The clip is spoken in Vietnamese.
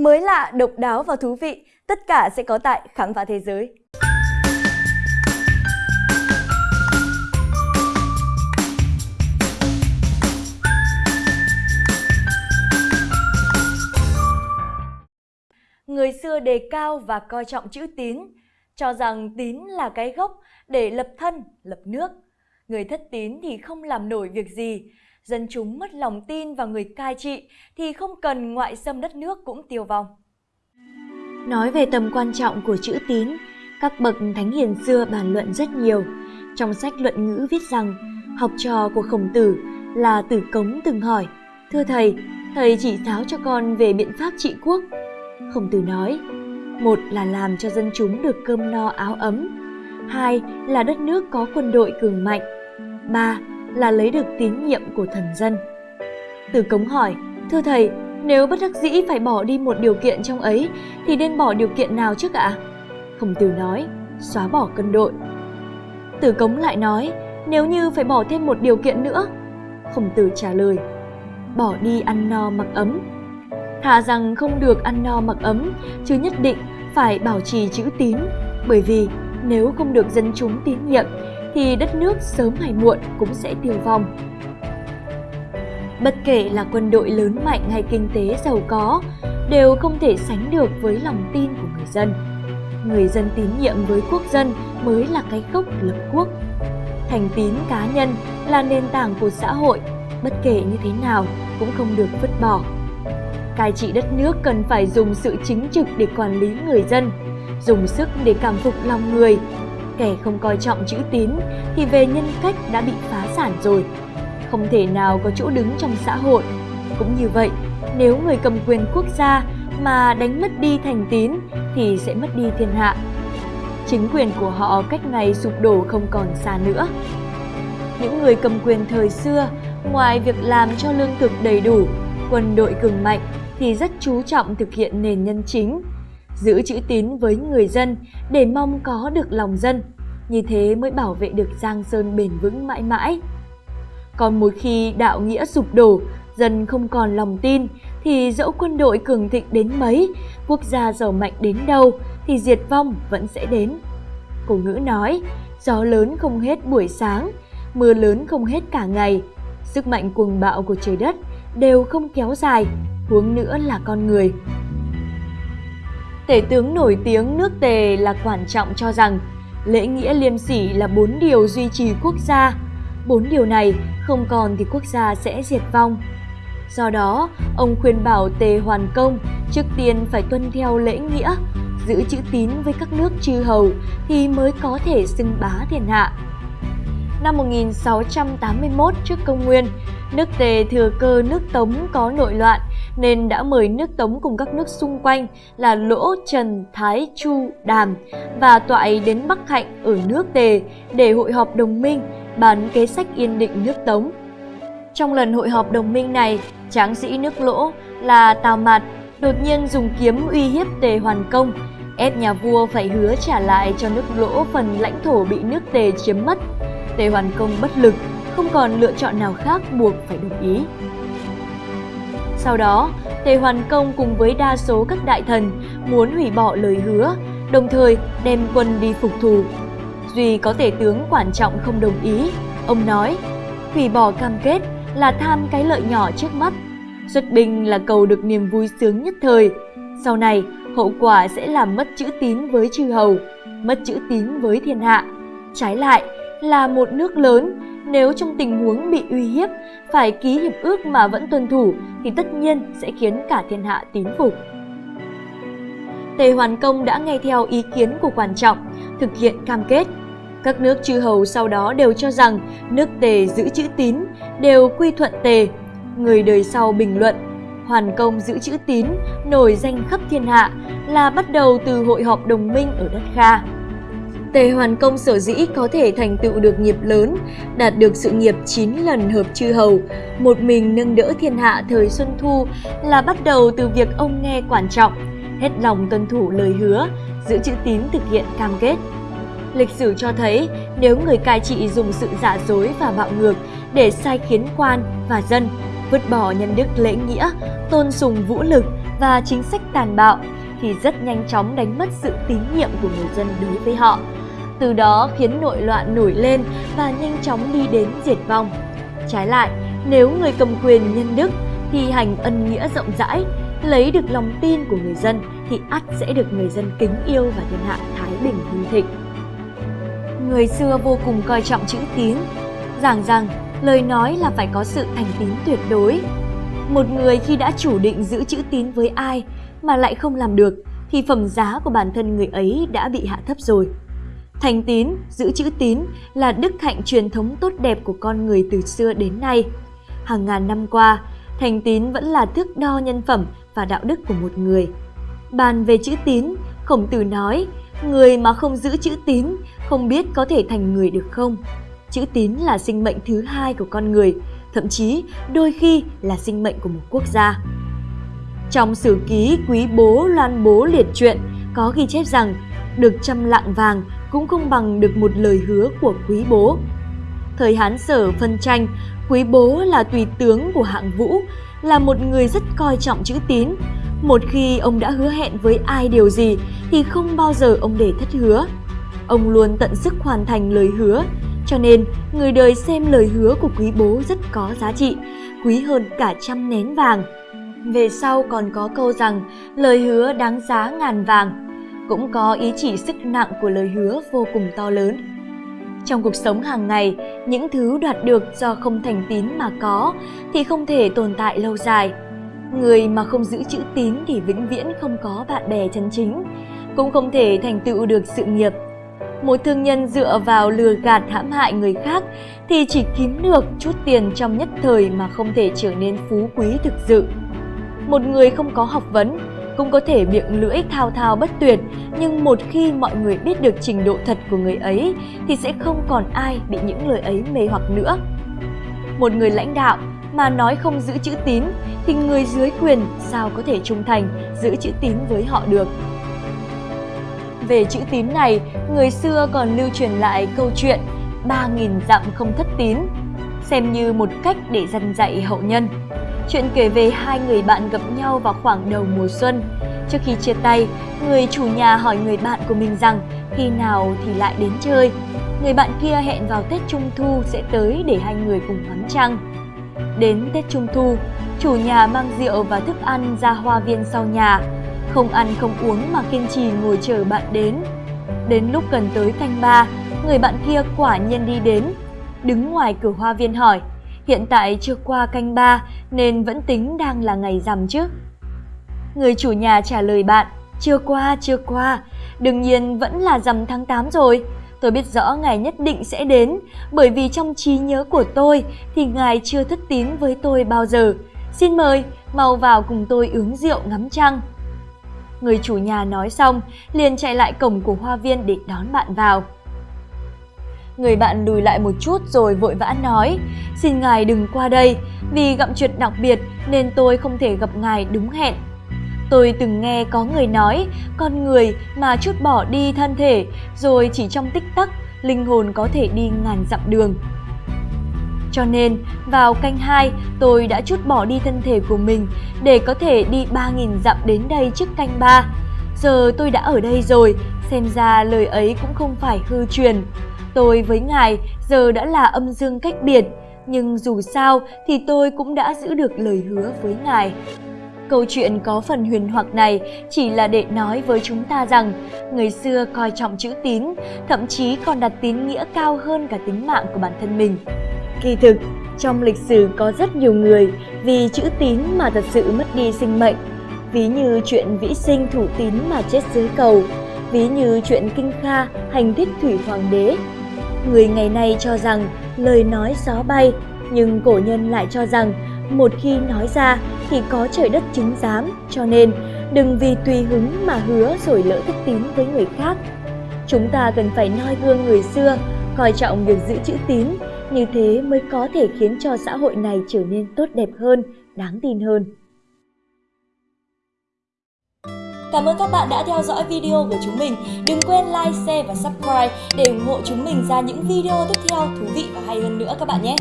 Mới lạ, độc đáo và thú vị, tất cả sẽ có tại Khám phá Thế giới. Người xưa đề cao và coi trọng chữ tín, cho rằng tín là cái gốc để lập thân, lập nước. Người thất tín thì không làm nổi việc gì, dân chúng mất lòng tin vào người cai trị thì không cần ngoại xâm đất nước cũng tiêu vong. Nói về tầm quan trọng của chữ tín, các bậc thánh hiền xưa bàn luận rất nhiều. Trong sách luận ngữ viết rằng, học trò của khổng tử là tử cống từng hỏi, Thưa thầy, thầy chỉ giáo cho con về biện pháp trị quốc. Khổng tử nói, một là làm cho dân chúng được cơm no áo ấm, hai là đất nước có quân đội cường mạnh, ba là lấy được tín nhiệm của thần dân. Tử Cống hỏi, thưa thầy, nếu bất đắc dĩ phải bỏ đi một điều kiện trong ấy thì nên bỏ điều kiện nào trước ạ? Khổng Tử nói, xóa bỏ cân đội. Tử Cống lại nói, nếu như phải bỏ thêm một điều kiện nữa. Khổng Tử trả lời, bỏ đi ăn no mặc ấm. Thà rằng không được ăn no mặc ấm, chứ nhất định phải bảo trì chữ tín, bởi vì nếu không được dân chúng tín nhiệm thì đất nước sớm hay muộn cũng sẽ tiêu vong. Bất kể là quân đội lớn mạnh hay kinh tế giàu có, đều không thể sánh được với lòng tin của người dân. Người dân tín nhiệm với quốc dân mới là cái gốc lập quốc. Thành tín cá nhân là nền tảng của xã hội, bất kể như thế nào cũng không được vứt bỏ. Cai trị đất nước cần phải dùng sự chính trực để quản lý người dân, dùng sức để cảm phục lòng người, kẻ không coi trọng chữ tín thì về nhân cách đã bị phá sản rồi. Không thể nào có chỗ đứng trong xã hội. Cũng như vậy, nếu người cầm quyền quốc gia mà đánh mất đi thành tín thì sẽ mất đi thiên hạ. Chính quyền của họ cách ngày sụp đổ không còn xa nữa. Những người cầm quyền thời xưa, ngoài việc làm cho lương thực đầy đủ, quân đội cường mạnh thì rất chú trọng thực hiện nền nhân chính, giữ chữ tín với người dân để mong có được lòng dân. Như thế mới bảo vệ được Giang Sơn bền vững mãi mãi. Còn một khi đạo nghĩa sụp đổ, dân không còn lòng tin, thì dẫu quân đội cường thịnh đến mấy, quốc gia giàu mạnh đến đâu, thì diệt vong vẫn sẽ đến. Cổ ngữ nói, gió lớn không hết buổi sáng, mưa lớn không hết cả ngày, sức mạnh cuồng bạo của trời đất đều không kéo dài, huống nữa là con người. Tể tướng nổi tiếng nước Tề là Quản Trọng cho rằng lễ nghĩa liêm sỉ là bốn điều duy trì quốc gia. Bốn điều này không còn thì quốc gia sẽ diệt vong. Do đó, ông khuyên bảo Tề Hoàn Công trước tiên phải tuân theo lễ nghĩa, giữ chữ tín với các nước chư hầu thì mới có thể xưng bá thiên hạ. Năm 1681 trước công nguyên, nước Tề thừa cơ nước Tống có nội loạn nên đã mời nước Tống cùng các nước xung quanh là Lỗ, Trần, Thái, Chu, Đàm và Toại đến Bắc Hạnh ở nước Tề để hội họp đồng minh bán kế sách yên định nước Tống. Trong lần hội họp đồng minh này, tráng sĩ nước Lỗ là Tào Mạt đột nhiên dùng kiếm uy hiếp Tề Hoàn Công, ép nhà vua phải hứa trả lại cho nước Lỗ phần lãnh thổ bị nước Tề chiếm mất. Tề Hoàn Công bất lực, không còn lựa chọn nào khác buộc phải đồng ý. Sau đó, Tề Hoàn Công cùng với đa số các đại thần muốn hủy bỏ lời hứa, đồng thời đem quân đi phục thù. Duy có tể tướng quan trọng không đồng ý, ông nói, hủy bỏ cam kết là tham cái lợi nhỏ trước mắt, xuất binh là cầu được niềm vui sướng nhất thời. Sau này, hậu quả sẽ làm mất chữ tín với chư hầu, mất chữ tín với thiên hạ. Trái lại, là một nước lớn, nếu trong tình huống bị uy hiếp, phải ký hiệp ước mà vẫn tuân thủ thì tất nhiên sẽ khiến cả thiên hạ tín phục. Tề Hoàn Công đã nghe theo ý kiến của quan trọng, thực hiện cam kết. Các nước chư hầu sau đó đều cho rằng nước Tề giữ chữ tín, đều quy thuận Tề. Người đời sau bình luận, Hoàn Công giữ chữ tín, nổi danh khắp thiên hạ là bắt đầu từ hội họp đồng minh ở đất Kha. Tề Hoàn Công sở dĩ có thể thành tựu được nghiệp lớn, đạt được sự nghiệp 9 lần hợp chư hầu, một mình nâng đỡ thiên hạ thời Xuân Thu là bắt đầu từ việc ông nghe quản trọng, hết lòng tuân thủ lời hứa, giữ chữ tín thực hiện cam kết. Lịch sử cho thấy nếu người cai trị dùng sự giả dối và bạo ngược để sai khiến quan và dân, vứt bỏ nhân đức lễ nghĩa, tôn sùng vũ lực và chính sách tàn bạo thì rất nhanh chóng đánh mất sự tín nhiệm của người dân đối với họ. Từ đó khiến nội loạn nổi lên và nhanh chóng đi đến diệt vong. Trái lại, nếu người cầm quyền nhân đức thi hành ân nghĩa rộng rãi, lấy được lòng tin của người dân thì ắt sẽ được người dân kính yêu và thiên hạ thái bình hưng thịnh. Người xưa vô cùng coi trọng chữ tín, giảng rằng lời nói là phải có sự thành tín tuyệt đối. Một người khi đã chủ định giữ chữ tín với ai mà lại không làm được thì phẩm giá của bản thân người ấy đã bị hạ thấp rồi. Thành tín, giữ chữ tín là đức hạnh truyền thống tốt đẹp của con người từ xưa đến nay. Hàng ngàn năm qua, thành tín vẫn là thước đo nhân phẩm và đạo đức của một người. Bàn về chữ tín, Khổng Tử nói, người mà không giữ chữ tín không biết có thể thành người được không. Chữ tín là sinh mệnh thứ hai của con người, thậm chí đôi khi là sinh mệnh của một quốc gia. Trong sử ký Quý Bố Loan Bố liệt truyện có ghi chép rằng được trăm lạng vàng cũng không bằng được một lời hứa của Quý Bố. Thời Hán Sở phân tranh, Quý Bố là tùy tướng của hạng vũ, là một người rất coi trọng chữ tín. Một khi ông đã hứa hẹn với ai điều gì thì không bao giờ ông để thất hứa. Ông luôn tận sức hoàn thành lời hứa, cho nên người đời xem lời hứa của quý bố rất có giá trị, quý hơn cả trăm nén vàng. Về sau còn có câu rằng lời hứa đáng giá ngàn vàng, cũng có ý chỉ sức nặng của lời hứa vô cùng to lớn. Trong cuộc sống hàng ngày, những thứ đoạt được do không thành tín mà có thì không thể tồn tại lâu dài. Người mà không giữ chữ tín thì vĩnh viễn không có bạn bè chân chính, cũng không thể thành tựu được sự nghiệp. Một thương nhân dựa vào lừa gạt hãm hại người khác thì chỉ kiếm được chút tiền trong nhất thời mà không thể trở nên phú quý thực sự. Một người không có học vấn cũng có thể miệng lưỡi thao thao bất tuyệt, nhưng một khi mọi người biết được trình độ thật của người ấy thì sẽ không còn ai bị những lời ấy mê hoặc nữa. Một người lãnh đạo mà nói không giữ chữ tín thì người dưới quyền sao có thể trung thành giữ chữ tín với họ được. Về chữ tín này, người xưa còn lưu truyền lại câu chuyện 3.000 dặm không thất tín, xem như một cách để dần dạy hậu nhân. Chuyện kể về hai người bạn gặp nhau vào khoảng đầu mùa xuân. Trước khi chia tay, người chủ nhà hỏi người bạn của mình rằng khi nào thì lại đến chơi. Người bạn kia hẹn vào Tết Trung Thu sẽ tới để hai người cùng ngắm trăng. Đến Tết Trung Thu, chủ nhà mang rượu và thức ăn ra hoa viên sau nhà. Không ăn không uống mà kiên trì ngồi chờ bạn đến. Đến lúc gần tới canh ba, người bạn kia quả nhiên đi đến. Đứng ngoài cửa hoa viên hỏi, Hiện tại chưa qua canh ba nên vẫn tính đang là ngày rằm chứ. Người chủ nhà trả lời bạn, chưa qua, chưa qua, đương nhiên vẫn là rằm tháng 8 rồi. Tôi biết rõ ngày nhất định sẽ đến, bởi vì trong trí nhớ của tôi thì ngài chưa thất tín với tôi bao giờ. Xin mời, mau vào cùng tôi uống rượu ngắm trăng. Người chủ nhà nói xong, liền chạy lại cổng của hoa viên để đón bạn vào. Người bạn lùi lại một chút rồi vội vã nói Xin ngài đừng qua đây Vì gặp chuyện đặc biệt nên tôi không thể gặp ngài đúng hẹn Tôi từng nghe có người nói Con người mà chút bỏ đi thân thể Rồi chỉ trong tích tắc Linh hồn có thể đi ngàn dặm đường cho nên, vào canh 2, tôi đã chút bỏ đi thân thể của mình để có thể đi 3.000 dặm đến đây trước canh 3. Giờ tôi đã ở đây rồi, xem ra lời ấy cũng không phải hư truyền. Tôi với ngài giờ đã là âm dương cách biệt, nhưng dù sao thì tôi cũng đã giữ được lời hứa với ngài. Câu chuyện có phần huyền hoặc này chỉ là để nói với chúng ta rằng người xưa coi trọng chữ tín, thậm chí còn đặt tín nghĩa cao hơn cả tính mạng của bản thân mình. Kỳ thực, trong lịch sử có rất nhiều người vì chữ tín mà thật sự mất đi sinh mệnh. Ví như chuyện vĩ sinh thủ tín mà chết dưới cầu, ví như chuyện kinh kha hành thích thủy hoàng đế Người ngày nay cho rằng lời nói gió bay, nhưng cổ nhân lại cho rằng một khi nói ra thì có trời đất chứng giám, cho nên đừng vì tùy hứng mà hứa rồi lỡ thất tín với người khác. Chúng ta cần phải noi gương người xưa, coi trọng việc giữ chữ tín, như thế mới có thể khiến cho xã hội này trở nên tốt đẹp hơn, đáng tin hơn. Cảm ơn các bạn đã theo dõi video của chúng mình. Đừng quên like, share và subscribe để ủng hộ chúng mình ra những video tiếp theo thú vị và hay hơn nữa các bạn nhé.